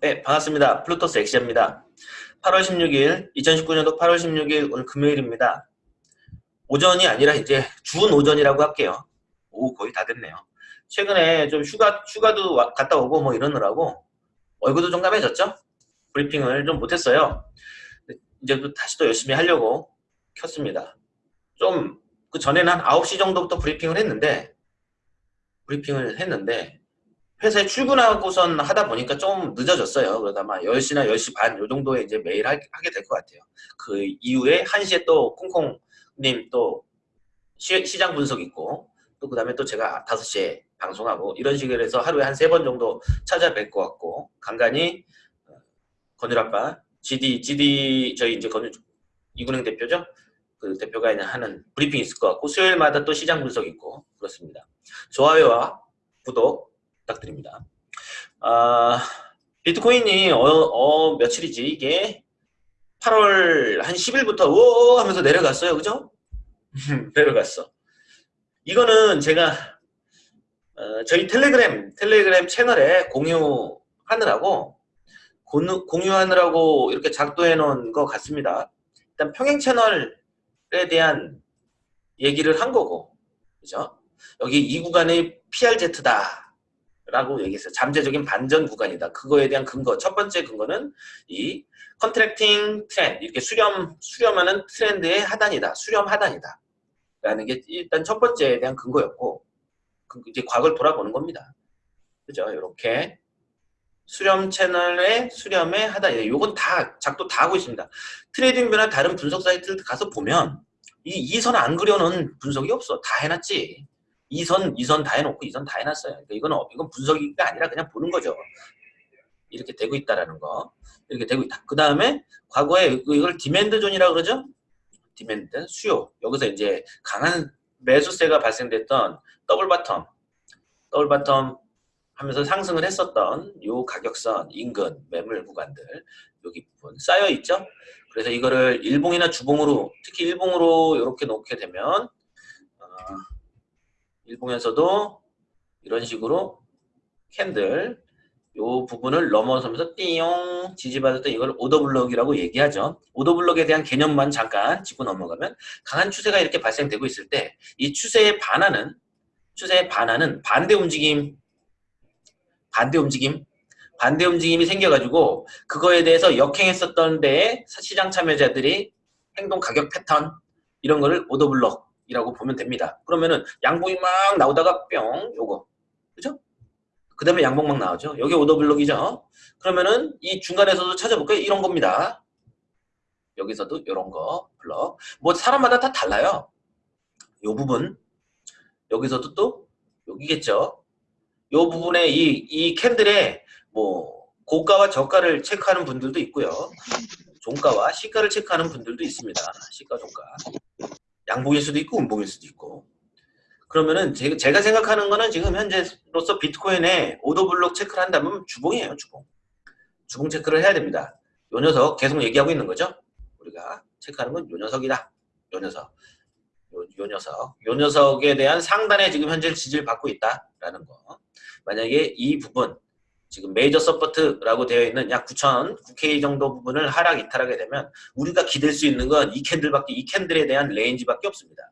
네, 반갑습니다. 플루토스 엑시입니다. 8월 16일, 2019년도 8월 16일 오늘 금요일입니다. 오전이 아니라 이제 준 오전이라고 할게요. 오, 거의 다 됐네요. 최근에 좀 휴가, 휴가도 와, 갔다 오고 뭐 이러느라고 얼굴도 좀 까매졌죠? 브리핑을 좀 못했어요. 이제 또 다시 또 열심히 하려고 켰습니다. 좀 그 전에는 한 9시 정도부터 브리핑을 했는데 브리핑을 했는데 회사에 출근하고선 하다 보니까 좀 늦어졌어요. 그러다 아마 10시나 10시 반 요 정도에 이제 매일 하, 게 될 것 같아요. 그 이후에 1시에 또 콩콩님 또 시, 장 분석 있고 또 그 다음에 또 제가 5시에 방송하고 이런 식으로 해서 하루에 한 세 번 정도 찾아뵐 것 같고 간간히 어, 건율 아빠 GD, GD 저희 이제 건율 이군행 대표죠? 그 대표가 하는 브리핑 있을 것 같고 수요일마다 또 시장 분석 있고 그렇습니다. 좋아요와 구독 부탁드립니다. 아, 비트코인이 어, 어, 며칠이지 이게 8월 한 10일부터 오 하면서 내려갔어요. 그죠? 내려갔어. 이거는 제가 어, 저희 텔레그램 텔레그램 채널에 공유하느라고 공유하느라고 이렇게 작도해 놓은 것 같습니다. 일단 평행 채널에 대한 얘기를 한 거고 그죠? 여기 이 구간이 PRZ다 라고 얘기했어요. 잠재적인 반전 구간이다. 그거에 대한 근거. 첫 번째 근거는 이 컨트랙팅 트렌드, 이렇게 수렴, 수렴하는 트렌드의 하단이다. 수렴 하단이다. 라는 게 일단 첫 번째에 대한 근거였고, 그 이제 과거를 돌아보는 겁니다. 그죠? 이렇게 수렴 채널의 수렴의 하단이다. 요건 다, 작도 다 하고 있습니다. TradingView나 다른 분석 사이트를 가서 보면 이 이 선 안 그려놓은 분석이 없어. 다 해놨지. 이선, 이선 다 해놓고 이선 다 해놨어요. 그러니까 이건, 이건 분석이가 아니라 그냥 보는 거죠. 이렇게 되고 있다라는 거. 이렇게 되고 있다. 그 다음에 과거에 이걸 demand zone이라고 그러죠? demand, 수요. 여기서 이제 강한 매수세가 발생됐던 double bottom, double bottom 하면서 상승을 했었던 요 가격선, 인근, 매물 구간들 여기 부분 쌓여 있죠? 그래서 이거를 일봉이나 주봉으로 특히 일봉으로 이렇게 놓게 되면 어, 일봉에서도 이런 식으로 candle 요 부분을 넘어서면서 띠용 지지받았던 이걸 order block이라고 얘기하죠. order block에 대한 개념만 잠깐 짚고 넘어가면 강한 추세가 이렇게 발생되고 있을 때 이 추세에 반하는 추세에 반하는 반대 움직임 반대 움직임 반대 움직임이 생겨가지고 그거에 대해서 역행했었던 데에 시장 참여자들이 행동 가격 패턴 이런 거를 오더블럭 이라고 보면 됩니다. 그러면은 양봉이 막 나오다가 뿅 요거 그죠? 그 다음에 양봉 막 나오죠. 여기 오더블록이죠. 그러면은 이 중간에서도 찾아볼까요? 이런 겁니다. 여기서도 이런 거 블럭 뭐 사람마다 다 달라요. 요 부분 여기서도 또 여기겠죠. 요 부분에 이, 이 캔들에 뭐 고가와 저가를 체크하는 분들도 있고요. 종가와 시가를 체크하는 분들도 있습니다. 시가 종가. 양봉일 수도 있고 음봉일 수도 있고. 그러면은 제가 생각하는 거는 지금 현재로서 비트코인에 오더블록 체크를 한다면 주봉이에요 주봉. 주봉 체크를 해야 됩니다. 요 녀석 계속 얘기하고 있는 거죠? 우리가 체크하는 건 요 녀석이다. 요 녀석. 요, 요 녀석. 요 녀석에 대한 상단에 지금 현재 지지를 받고 있다라는 거. 만약에 이 부분 지금 major support라고 되어 있는 약 9천 9K 정도 부분을 하락 이탈하게 되면 우리가 기댈 수 있는 건 이 candle밖에 이 candle에 대한 range밖에 없습니다.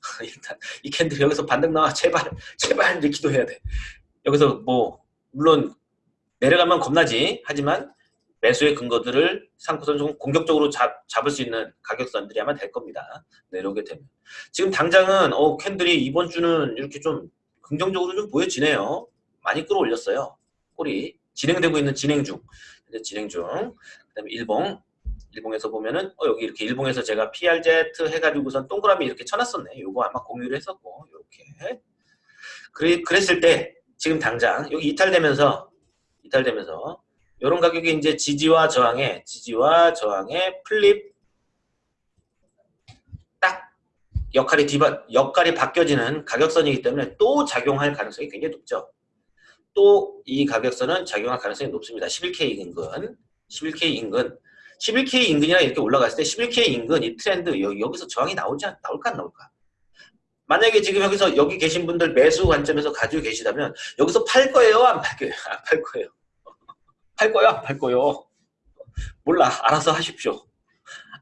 일단 이 candle 여기서 반등 나와 제발 제발 이제 기도해야 돼. 여기서 뭐 물론 내려가면 겁나지 하지만 매수의 근거들을 삼고선 좀 공격적으로 잡, 잡을 수 있는 가격선들이 아마 될 겁니다. 내려오게 되면. 지금 당장은 어 캔들이 이번 주는 이렇게 좀 긍정적으로 좀 보여지네요. 많이 끌어올렸어요. 꼴이 진행되고 있는 진행 중. 진행 중. 그 다음에 일봉. 일봉에서 보면은 어 여기 이렇게 일봉에서 제가 PRZ 해가지고선 동그라미 이렇게 쳐놨었네. 요거 아마 공유를 했었고 이렇게. 그래, 그랬을 때 지금 당장 여기 이탈되면서 이탈되면서 이런 가격이 이제 지지와 저항의 지지와 저항의 flip 딱 역할이 뒤바, 역할이 바뀌어지는 가격선이기 때문에 또 작용할 가능성이 굉장히 높죠. 또 이 가격선은 작용할 가능성이 높습니다. 11K 인근, 11K 인근, 11K 인근이랑 이렇게 올라갔을 때 11K 인근 이 트렌드 여 기, 서 저항이 나오지 않, 나올까 안 나올까? 만약에 지금 여기서 여기 계신 분들 매수 관점에서 가지고 계시다면 여기서 팔 거예요? 안 팔 거예요? 안 팔 거예요? 팔 거야 안팔 거요 몰라 알아서 하십시오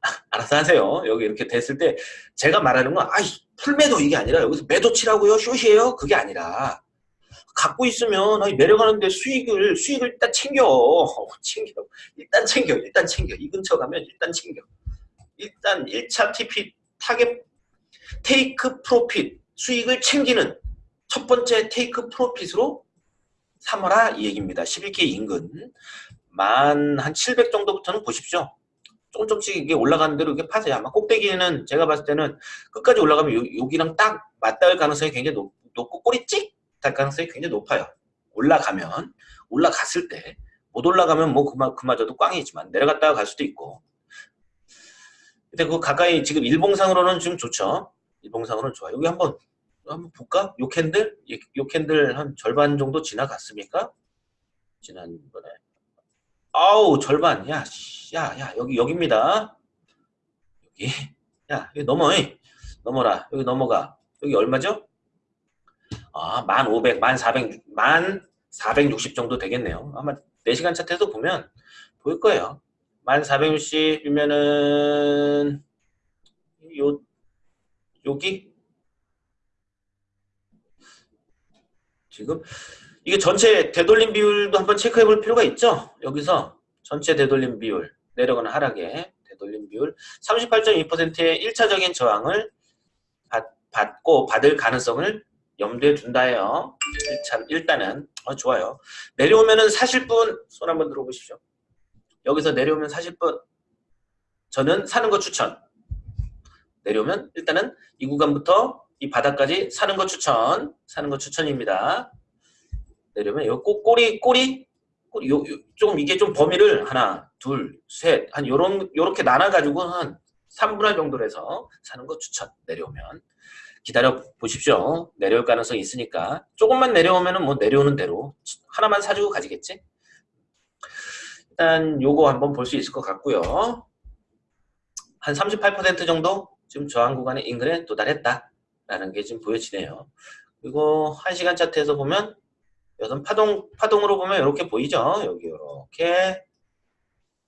알아서 하세요 여기 이렇게 됐을 때 제가 말하는 건 아이 full매도 이게 아니라 여기서 매도 치라고요 short이에요 그게 아니라 갖고 있으면 아니, 내려가는데 수익을 수익을 일단 챙겨 챙겨 일단 챙겨 일단 챙겨 이 근처 가면 일단 챙겨 일단 1차 TP target 테이크 프로핏 수익을 챙기는 첫 번째 테이크 프로핏으로 삼아라 이 얘기입니다. 11개 인근 만 한 700 정도부터는 보십시오. 조금 조금씩 이게 올라가는 대로 이게 파세요. 아마 꼭대기는 제가 봤을 때는 끝까지 올라가면 요, 여기랑 딱 맞닿을 가능성이 굉장히 높, 높고 꼬리 찍 달 가능성이 굉장히 높아요. 올라가면 올라갔을 때 못 올라가면 뭐 그마, 그마저도 꽝이지만 내려갔다가 갈 수도 있고 근데 그 가까이 지금 일봉상으로는 좀 좋죠. 일봉상으로는 좋아요. 여기 한번 한번 볼까? 요 candle? 요 candle 한 절반 정도 지나갔습니까? 지난번에 아우 절반 야, 씨, 야, 야 여기 여기입니다. 여기 야 여기 넘어 넘어라 여기 넘어가 여기 얼마죠? 아, 1500, 1400, 1460 정도 되겠네요. 아마 4시간 차트에서 보면 보일 거예요. 1460이면은 요 여기 지금 이게 전체 되돌림 비율도 한번 체크해 볼 필요가 있죠. 여기서 전체 되돌림 비율 내려가는 하락에 되돌림 비율 38.2%의 1차적인 저항을 받, 받고 받을 가능성을 염두에 둔다예요. 일단, 일단은 어, 좋아요. 내려오면은 사실 분손 한번 들어보십시오. 여기서 내려오면 사실 분 저는 사는 거 추천. 내려오면 일단은 이 구간부터 이 바닥까지 사는 거 추천. 사는 거 추천입니다. 내려오면 요 꼬, 꼬리 꼬리 꼬리 요, 요, 좀 이게 좀 범위를 하나 둘 셋 한 요런 요렇게 나눠 가지고 한 3분할 정도로 해서 사는 거 추천 내려오면 기다려 보십시오. 내려올 가능성이 있으니까 조금만 내려오면은 뭐 내려오는 대로 하나만 사주고 가지겠지. 일단 요거 한번 볼 수 있을 것 같고요. 한 38% 정도 지금 저항 구간의 인근에 도달했다 라는 게 지금 보여지네요. 그리고 1시간 차트에서 보면 여기서 파동, 파동으로 보면 이렇게 보이죠? 여기 이렇게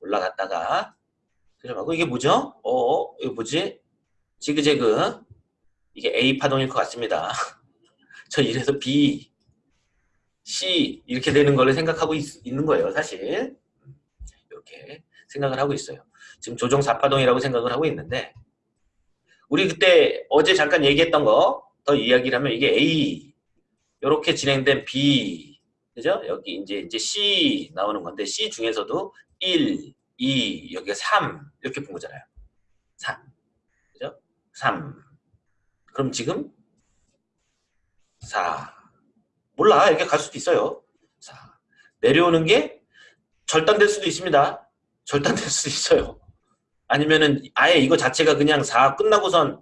올라갔다가 들어가고 이게 뭐죠? 어, 이거 뭐지? 지그재그 이게 A 파동일 것 같습니다. 저 이래서 B, C 이렇게 되는 걸 생각하고 있, 는 거예요. 사실 이렇게 생각을 하고 있어요. 지금 조정 4파동이라고 생각을 하고 있는데 우리 그때 어제 잠깐 얘기했던 거 더 이야기를 하면 이게 A 이렇게 진행된 B 그죠? 여기 이제 이제 C 나오는 건데 C 중에서도 1, 2, 여기가 3 이렇게 본 거잖아요. 3 그죠? 3 그럼 지금 4 몰라 이렇게 갈 수도 있어요. 4 내려오는 게 절단될 수도 있습니다. 절단될 수도 있어요. 아니면은 아예 이거 자체가 그냥 4 끝나고선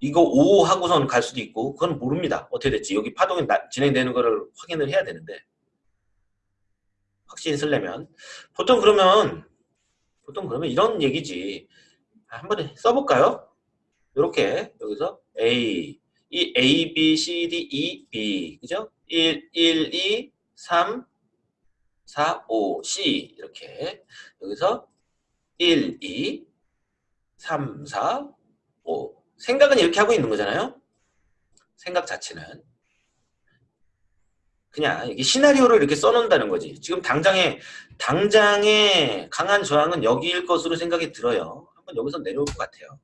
이거 5 하고선 갈 수도 있고 그건 모릅니다. 어떻게 됐지? 여기 파동이 나, 진행되는 거를 확인을 해야 되는데 확신이 쓰려면 보통 그러면 보통 그러면 이런 얘기지 한번 써볼까요? 이렇게 여기서 A 이 A, B, C, D, E, B 그죠? 1, 1, 2, 3, 4, 5, C 이렇게 여기서 1, 2, 3, 4, 5 생각은 이렇게 하고 있는 거잖아요. 생각 자체는 그냥 시나리오를 이렇게 써놓는다는 거지. 지금 당장에 당장에 강한 저항은 여기일 것으로 생각이 들어요. 한번 여기서 내려올 것 같아요.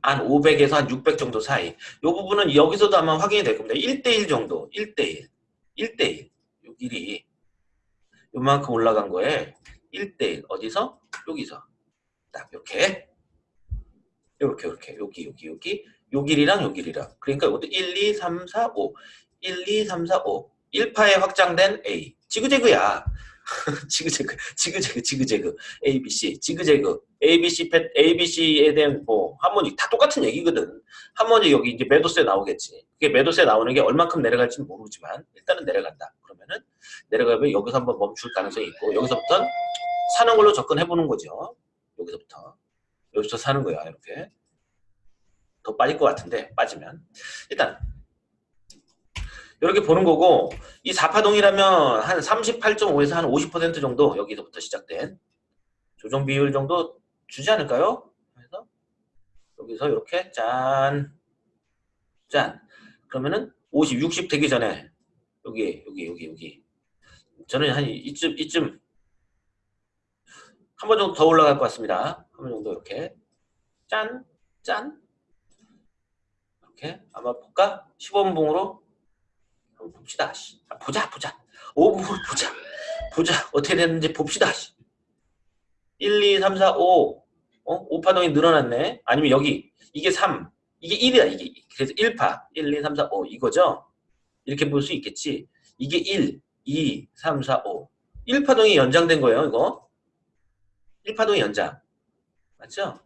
한 500에서 한 600 정도 사이. 이 부분은 여기서도 아마 확인이 될 겁니다. 1대1 정도. 1대1. 1대1. 요 길이 요만큼 올라간 거에 1대1. 어디서? 여기서. 딱 이렇게. 이렇게 이렇게. 여기 여기 여기. 요 길이랑 요 길이랑. 그러니까 이것도 1, 2, 3, 4, 5. 1, 2, 3, 4, 5. 1파에 확장된 A. 지그재그야. 지그재그, 지그재그, 지그재그, ABC, 지그재그, ABC, ABC에 대한 뭐 하모닉 다 똑같은 얘기거든. 하모닉 여기 이제 매도세 나오겠지. 그게 매도세 나오는 게 얼만큼 내려갈지는 모르지만 일단은 내려간다. 그러면은 내려가면 여기서 한번 멈출 가능성이 있고 여기서부터 사는 걸로 접근해 보는 거죠. 여기서부터 여기서 사는 거야 이렇게 더 빠질 것 같은데 빠지면 일단 이렇게 보는 거고 이 4파동이라면 한 38.5에서 한 50% 정도 여기서부터 시작된 조정 비율 정도 주지 않을까요? 그래서 여기서 이렇게 짠, 짠. 그러면은 50, 60 되기 전에 여기, 여기, 여기, 여기. 저는 한 이쯤, 이쯤 한 번 정도 더 올라갈 것 같습니다. 한 번 정도 이렇게 짠, 짠. 이렇게 아마 볼까? 15분봉으로 한번 봅시다. 아, 보자, 보자. 5분 보자. 보자. 어떻게 됐는지 봅시다. 1, 2, 3, 4, 5. 어? 5파동이 늘어났네. 아니면 여기. 이게 3. 이게 1이야. 이게. 그래서 1파. 1, 2, 3, 4, 5. 이거죠? 이렇게 볼 수 있겠지. 이게 1, 2, 3, 4, 5. 1파동이 연장된 거예요. 이거. 1파동이 연장. 맞죠?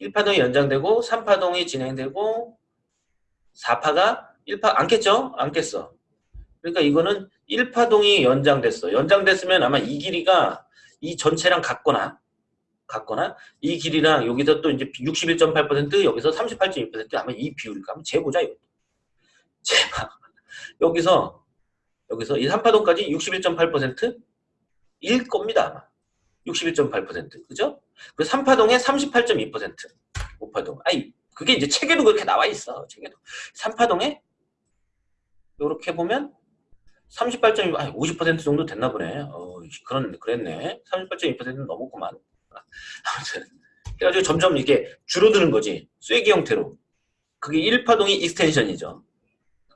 1파동이 연장되고 3파동이 진행되고 4파가 1파 안 깼죠? 안 깼어. 그러니까 이거는 1파동이 연장됐어. 연장됐으면 아마 이 길이가 이 전체랑 같거나 같거나 이 길이랑 여기서 또 이제 61.8% 여기서 38.2% 아마 이 비율일까 한번 재보자 이거. 재봐. 여기서 여기서 이 3파동까지 61.8%일 겁니다 아마. 61.8% 그죠? 그 3파동에 38.2% 5파동. 아니 그게 이제 책에도 그렇게 나와 있어. 책에도 3파동에 이렇게 보면 38.2 아니 50% 정도 됐나 보네. 어, 그런 그랬네. 38.2%는 넘었구만. 아무튼 그래가지고 점점 이게 줄어드는 거지. 쐐기 형태로. 그게 1파동이 extension이죠.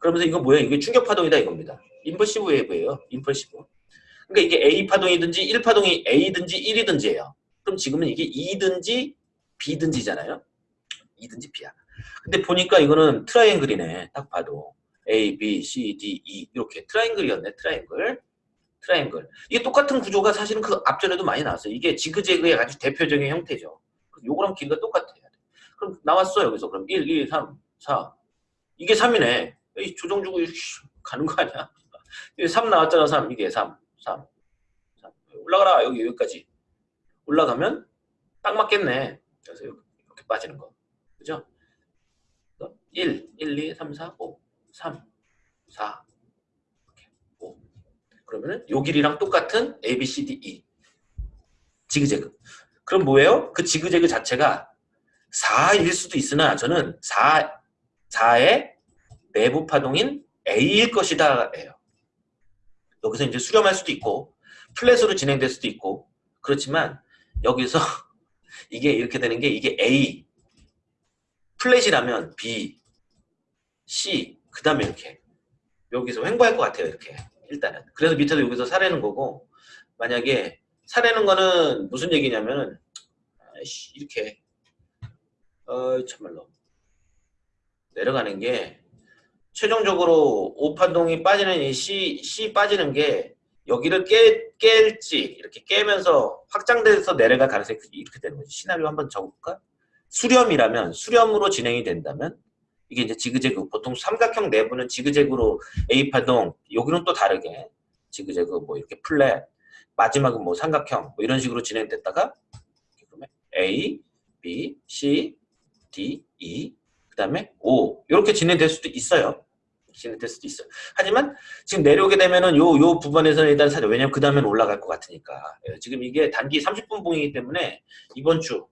그러면서 이거 뭐야? 이게 충격파동이다 이겁니다. impulsive wave예요. impulsive. 그러니까 이게 A파동이든지 1파동이 A든지 1이든지예요. 그럼 지금은 이게 E든지 B든지잖아요. E든지 B야. 근데 보니까 이거는 triangle이네. 딱 봐도. A, B, C, D, E 이렇게 triangle이었네. triangle. 트라이앵글. 이게 똑같은 구조가 사실은 그 앞전에도 많이 나왔어요. 이게 지그재그의 아주 대표적인 형태죠. 요거랑 길이가 똑같아야 돼. 그럼 나왔어 여기서. 그럼 1, 2, 3, 4. 이게 3이네. 조정 주고 가는 거 아니야? 3 나왔잖아 3. 이게 3. 3. 3. 올라가라 여기 여기까지. 올라가면 딱 맞겠네. 그래서 이렇게 빠지는 거. 그죠? 1, 1, 2, 3, 4, 5, 3, 4, 이렇게 5. 그러면은 요 길이랑 똑같은 A, B, C, D, E. 지그재그. 그럼 뭐예요? 그 지그재그 자체가 4일 수도 있으나 저는 4, 4의 내부 파동인 A일 것이다. 예요. 여기서 이제 수렴할 수도 있고 플랫으로 진행될 수도 있고 그렇지만 여기서 이게 이렇게 되는 게 이게 A 플랫이라면 B C 그 다음에 이렇게 여기서 횡보할 것 같아요 이렇게 일단은 그래서 밑에도 여기서 사려는 거고 만약에 사려는 거는 무슨 얘기냐면은 이렇게 어 참말로 내려가는 게 최종적으로 오판동이 빠지는 이 C, C 빠지는 게 여기를 깨, 깰지 이렇게 깨면서 확장돼서 내려갈 가능성이 이렇게 되는 거지. 시나리오 한번 적어볼까? 수렴이라면 수렴으로 진행이 된다면 이게 이제 지그재그 보통 삼각형 내부는 지그재그로 A파동 여기는 또 다르게 지그재그 뭐 이렇게 플랫 마지막은 뭐 삼각형 뭐 이런 식으로 진행됐다가 그러면 A, B, C, D, E 그 다음에 O 이렇게 진행될 수도 있어요. 진행될 수도 있어요. 하지만 지금 내려오게 되면은 요, 요 부분에서는 일단 사죠. 왜냐면 그 다음엔 올라갈 것 같으니까. 예, 지금 이게 단기 30분 봉이기 때문에 이번 주,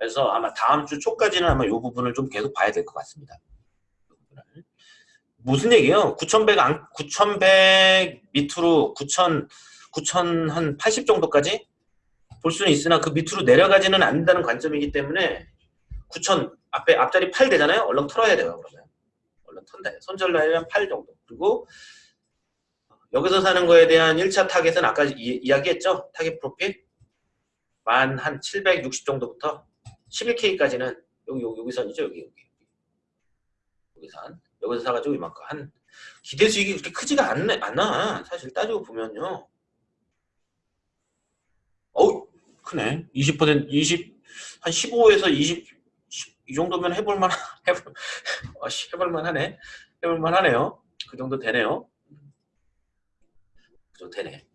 그래서 아마 다음 주 초까지는 아마 요 부분을 좀 계속 봐야 될 것 같습니다. 무슨 얘기예요? 9,100, 9,100 밑으로 9,000, 9,000한80 정도까지 볼 수는 있으나 그 밑으로 내려가지는 않는다는 관점이기 때문에 9,000 앞에 앞자리 8 되잖아요. 얼른 털어야 돼요. 그러면 얼른 턴다. 손절 라인은 8 정도. 그리고 여기서 사는 거에 대한 1차 target은 아까 이, 야기했죠 take profit 만 한 760 정도부터 11K까지는 여기 여기 여기 선이죠. 여기 여기. 여기 선. 여기서 사가지고 이만큼 한 기대 수익이 그렇게 크지가 않네, 않아. 사실 따지고 보면요. 어우 크네. 20% 20, 한 15에서 20, 이 정도면 해볼만 해볼, 아, 해볼만 하네. 해볼만 하네요. 그 정도 되네요. 그 정도 되네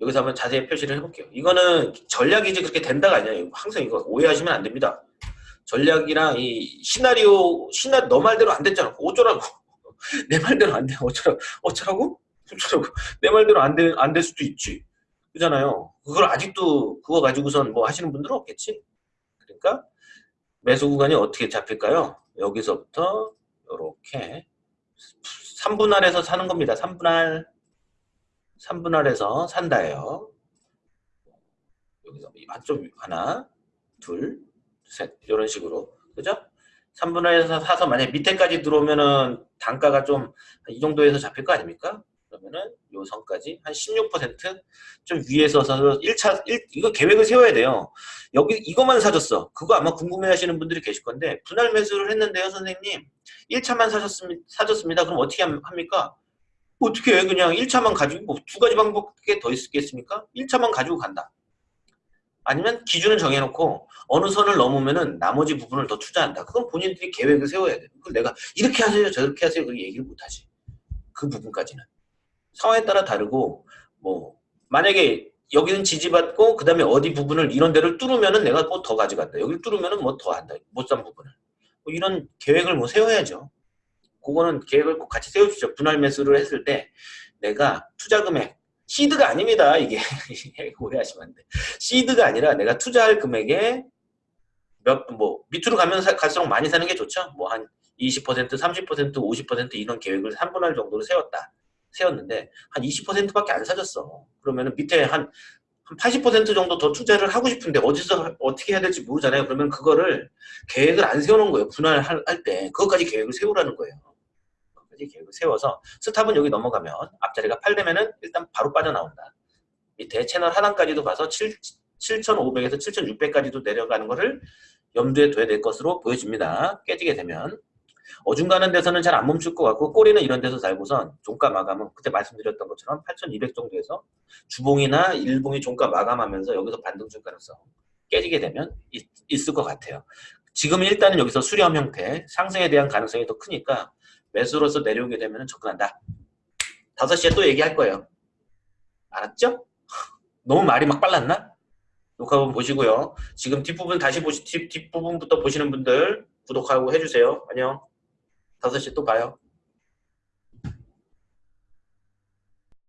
여기서 한번 자세히 표시를 해볼게요 이거는 전략이지 그렇게 된다가 아니야 항상 이거 오해하시면 안 됩니다 전략이랑 이 시나리오 시나 너 말대로 안 됐잖아 어쩌라고 내 말대로 안 돼. 어쩌라고? 어쩌라고? 어쩌라고? 내 말대로 안 돼, 안 될 수도 있지. 그잖아요. 그걸 아직도 그거 가지고선 뭐 하시는 분들은 없겠지. 그러니까 매수 구간이 어떻게 잡힐까요? 여기서부터 이렇게 3분할에서 사는 겁니다. 3분할 3분할에서 산다예요. 여기서 한쪽 하나, 둘, 셋 이런 식으로 그죠? 3분할에서 사서 만약 밑에까지 들어오면은 단가가 좀 이 정도에서 잡힐 거 아닙니까? 그러면은 요 선까지 한 16%좀 위에서 사서 1차 1, 이거 계획을 세워야 돼요. 여기 이것만 사줬어. 그거 아마 궁금해 하시는 분들이 계실 건데 분할 매수를 했는데요, 선생님. 1차만 사셨습니다. 사줬습니다. 그럼 어떻게 함- 합니까? 어떻게 해? 그냥 1차만 가지고 뭐 두 가지 방법밖에 더 있겠습니까? 1차만 가지고 간다. 아니면 기준을 정해놓고 어느 선을 넘으면은 나머지 부분을 더 투자한다. 그건 본인들이 계획을 세워야 돼. 그걸 내가 이렇게 하세요, 저렇게 하세요, 그 얘기를 못하지. 그 부분까지는 상황에 따라 다르고 뭐 만약에 여기는 지지받고 그 다음에 어디 부분을 이런 데를 뚫으면은 내가 뭐 더 가져간다. 여기를 뚫으면은 뭐 더 한다. 못 산 부분을 뭐 이런 계획을 뭐 세워야죠. 그거는 계획을 꼭 같이 세워주죠. 분할 매수를 했을 때 내가 투자 금액 시드가 아닙니다. 이게 오해하시면 안 돼. 시드가 아니라 내가 투자할 금액에 몇 뭐 밑으로 가면 사- 갈수록 많이 사는 게 좋죠. 뭐 한 20%, 30%, 50% 이런 계획을 3분할 정도로 세웠다. 세웠는데 한 20%밖에 안 사줬어. 그러면은 밑에 한, 한80% 정도 더 투자를 하고 싶은데 어디서 하- 어떻게 해야 될지 모르잖아요. 그러면 그거를 계획을 안 세워놓은 거예요. 분할할 때 그것까지 계획을 세우라는 거예요. 그것까지 계획을 세워서 스탑은 여기 넘어가면 앞자리가 8 되면은 일단 바로 빠져나온다. 밑에 채널 하단까지도 7, 7,500에서 7,600까지도 내려가는 거를 염두에 둬야 될 것으로 보여집니다. 깨지게 되면 어중간한 데서는 잘 안 멈출 것 같고 꼬리는 이런 데서 달고선 종가 마감은 그때 말씀드렸던 것처럼 8,200 정도에서 주봉이나 일봉이 종가 마감하면서 여기서 반등 줄 가능성 깨지게 되면 있, 있을 것 같아요. 지금 일단은 여기서 수렴 형태 상승에 대한 가능성이 더 크니까 매수로서 내려오게 되면 접근한다. 5시에 또 얘기할 거예요. 알았죠? 너무 말이 막 빨랐나? 녹화 한번 보시고요. 지금 뒷부분 다시 보시 뒷, 뒷부분부터 보시는 분들 구독하고 해주세요. 안녕. 5시에 또 봐요.